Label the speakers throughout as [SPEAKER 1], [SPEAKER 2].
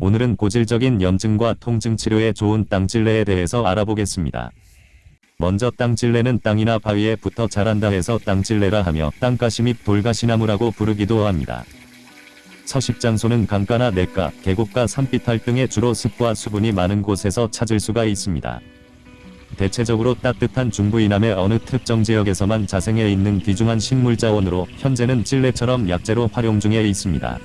[SPEAKER 1] 오늘은 고질적인 염증과 통증 치료에 좋은 땅찔레에 대해서 알아보겠습니다. 먼저 땅찔레는 땅이나 바위에 붙어 자란다 해서 땅찔레라 하며 땅가시 및 돌가시나무라고 부르기도 합니다. 서식 장소는 강가나 냇가, 계곡과 산비탈 등의 주로 습과 수분이 많은 곳에서 찾을 수가 있습니다. 대체적으로 따뜻한 중부 이남의 어느 특정 지역에서만 자생해 있는 귀중한 식물자원으로 현재는 찔레처럼 약재로 활용 중에 있습니다.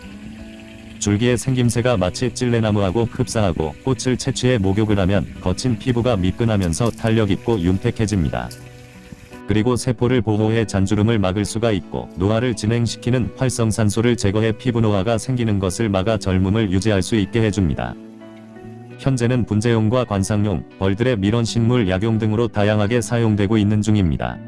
[SPEAKER 1] 줄기의 생김새가 마치 찔레나무하고 흡사하고 꽃을 채취해 목욕을 하면 거친 피부가 미끈하면서 탄력있고 윤택해집니다. 그리고 세포를 보호해 잔주름을 막을 수가 있고 노화를 진행시키는 활성산소를 제거해 피부 노화가 생기는 것을 막아 젊음을 유지할 수 있게 해줍니다. 현재는 분재용과 관상용, 벌들의 밀원식물 약용 등으로 다양하게 사용되고 있는 중입니다.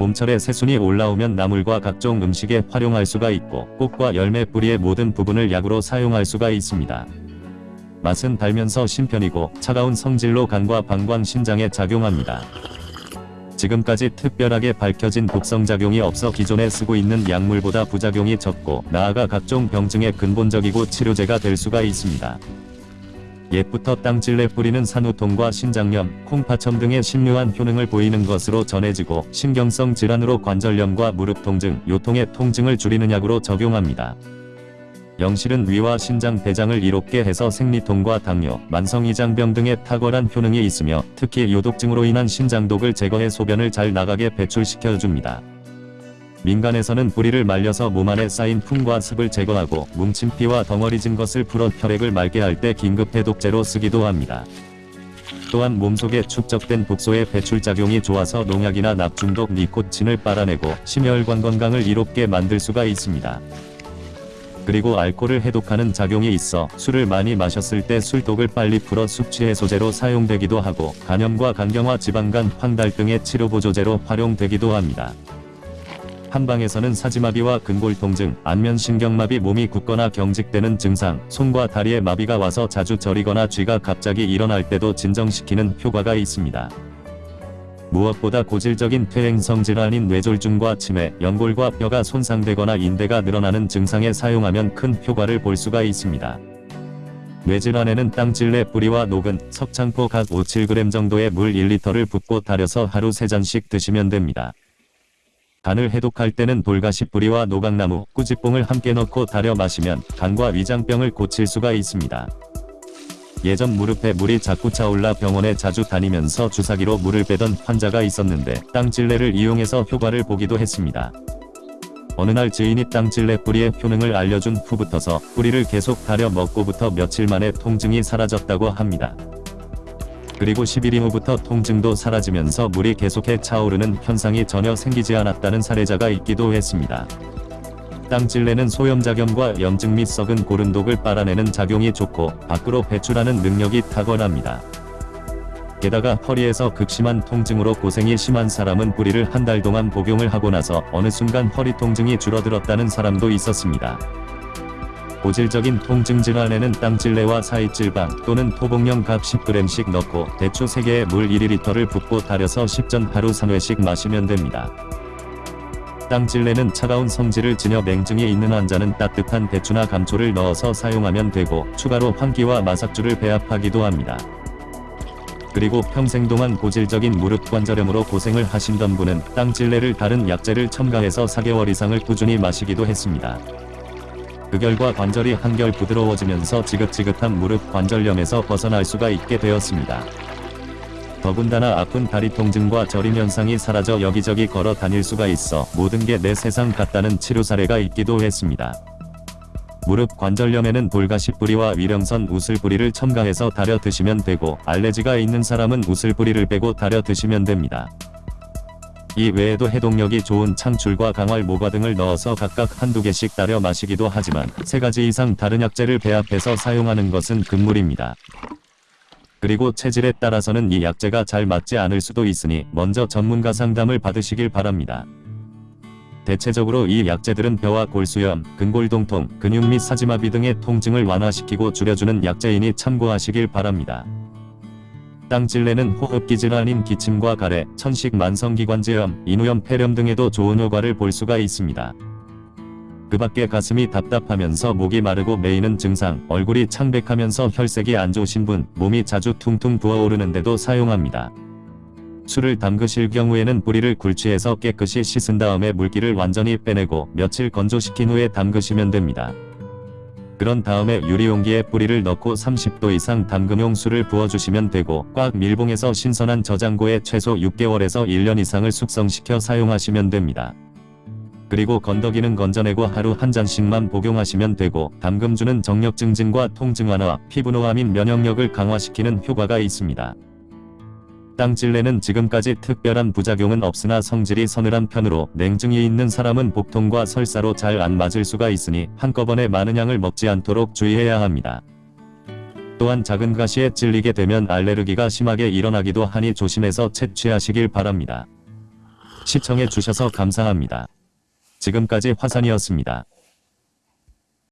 [SPEAKER 1] 봄철에 새순이 올라오면 나물과 각종 음식에 활용할 수가 있고 꽃과 열매 뿌리의 모든 부분을 약으로 사용할 수가 있습니다. 맛은 달면서 신편이고 차가운 성질로 간과 방광 신장에 작용합니다. 지금까지 특별하게 밝혀진 독성작용이 없어 기존에 쓰고 있는 약물보다 부작용이 적고 나아가 각종 병증의 근본적이고 치료제가 될 수가 있습니다. 옛부터 땅찔레 뿌리는 산후통과 신장염, 콩파첨 등의 심묘한 효능을 보이는 것으로 전해지고 신경성 질환으로 관절염과 무릎 통증, 요통의 통증을 줄이는 약으로 적용합니다. 영실은 위와 신장 대장을 이롭게 해서 생리통과 당뇨, 만성이장병 등의 탁월한 효능이 있으며 특히 요독증으로 인한 신장독을 제거해 소변을 잘 나가게 배출시켜줍니다. 민간에서는 뿌리를 말려서 몸 안에 쌓인 풍과 습을 제거하고 뭉친 피와 덩어리진 것을 풀어 혈액을 맑게 할 때 긴급 해독제로 쓰기도 합니다. 또한 몸속에 축적된 독소의 배출작용이 좋아서 농약이나 납중독 니코틴을 빨아내고 심혈관 건강을 이롭게 만들 수가 있습니다. 그리고 알코올을 해독하는 작용이 있어 술을 많이 마셨을 때 술독을 빨리 풀어 숙취 해소제로 사용되기도 하고 간염과 간경화 지방간 황달 등의 치료보조제로 활용되기도 합니다. 한방에서는 사지마비와 근골통증, 안면신경마비 몸이 굳거나 경직되는 증상, 손과 다리에 마비가 와서 자주 저리거나 쥐가 갑자기 일어날 때도 진정시키는 효과가 있습니다. 무엇보다 고질적인 퇴행성 질환인 뇌졸중과 치매, 연골과 뼈가 손상되거나 인대가 늘어나는 증상에 사용하면 큰 효과를 볼 수가 있습니다. 뇌질환에는 땅찔레 뿌리와 녹은 석창포 각 5-7g 정도의 물 1리터를 붓고 달여서 하루 3잔씩 드시면 됩니다. 간을 해독할 때는 돌가시 뿌리와 노각나무, 꾸지뽕을 함께 넣고 달여 마시면 간과 위장병을 고칠 수가 있습니다. 예전 무릎에 물이 자꾸 차올라 병원에 자주 다니면서 주사기로 물을 빼던 환자가 있었는데 땅찔레를 이용해서 효과를 보기도 했습니다. 어느 날 지인이 땅찔레 뿌리의 효능을 알려준 후부터서 뿌리를 계속 달여 먹고부터 며칠 만에 통증이 사라졌다고 합니다. 그리고 10일 이후부터 통증도 사라지면서 물이 계속해 차오르는 현상이 전혀 생기지 않았다는 사례자가 있기도 했습니다. 땅찔레는 소염작용과 염증 및 썩은 고름독을 빨아내는 작용이 좋고 밖으로 배출하는 능력이 탁월합니다. 게다가 허리에서 극심한 통증으로 고생이 심한 사람은 뿌리를 한 달 동안 복용을 하고 나서 어느 순간 허리 통증이 줄어들었다는 사람도 있었습니다. 고질적인 통증 질환에는 땅찔레와 사이찔방 또는 토복령 각 10g씩 넣고 대추 3개에 물 1리터를 붓고 달여서 10전 하루 3회씩 마시면 됩니다. 땅찔레는 차가운 성질을 지녀 냉증이 있는 환자는 따뜻한 대추나 감초를 넣어서 사용하면 되고 추가로 환기와 마삭주를 배합하기도 합니다. 그리고 평생 동안 고질적인 무릎 관절염으로 고생을 하신던 분은 땅찔레를 다른 약재를 첨가해서 4개월 이상을 꾸준히 마시기도 했습니다. 그 결과 관절이 한결 부드러워지면서 지긋지긋한 무릎 관절염에서 벗어날 수가 있게 되었습니다. 더군다나 아픈 다리 통증과 저림 현상이 사라져 여기저기 걸어 다닐 수가 있어 모든 게 내 세상 같다는 치료 사례가 있기도 했습니다. 무릎 관절염에는 돌가시 뿌리와 위령선 우슬 뿌리를 첨가해서 달여 드시면 되고 알레지가 있는 사람은 우슬 뿌리를 빼고 달여 드시면 됩니다. 이 외에도 해독력이 좋은 창출과 강활 모과 등을 넣어서 각각 한두 개씩 따려 마시기도 하지만 세 가지 이상 다른 약재를 배합해서 사용하는 것은 금물입니다. 그리고 체질에 따라서는 이 약재가 잘 맞지 않을 수도 있으니 먼저 전문가 상담을 받으시길 바랍니다. 대체적으로 이 약재들은 뼈와 골수염, 근골동통, 근육 및 사지마비 등의 통증을 완화시키고 줄여주는 약재이니 참고하시길 바랍니다. 땅찔레는 호흡기 질환인 기침과 가래, 천식 만성기관지염, 인후염 폐렴 등에도 좋은 효과를 볼 수가 있습니다. 그 밖에 가슴이 답답하면서 목이 마르고 메이는 증상, 얼굴이 창백하면서 혈색이 안 좋으신 분, 몸이 자주 퉁퉁 부어오르는데도 사용합니다. 술을 담그실 경우에는 뿌리를 굴치해서 깨끗이 씻은 다음에 물기를 완전히 빼내고 며칠 건조시킨 후에 담그시면 됩니다. 그런 다음에 유리용기에 뿌리를 넣고 30도 이상 담금용 술을 부어주시면 되고 꽉 밀봉해서 신선한 저장고에 최소 6개월에서 1년 이상을 숙성시켜 사용하시면 됩니다. 그리고 건더기는 건져내고 하루 한 잔씩만 복용하시면 되고 담금주는 정력 증진과 통증 완화, 피부 노화 및 면역력을 강화시키는 효과가 있습니다. 땅찔레는 지금까지 특별한 부작용은 없으나 성질이 서늘한 편으로 냉증이 있는 사람은 복통과 설사로 잘 안 맞을 수가 있으니 한꺼번에 많은 양을 먹지 않도록 주의해야 합니다. 또한 작은 가시에 찔리게 되면 알레르기가 심하게 일어나기도 하니 조심해서 채취하시길 바랍니다. 시청해 주셔서 감사합니다. 지금까지 화산이었습니다.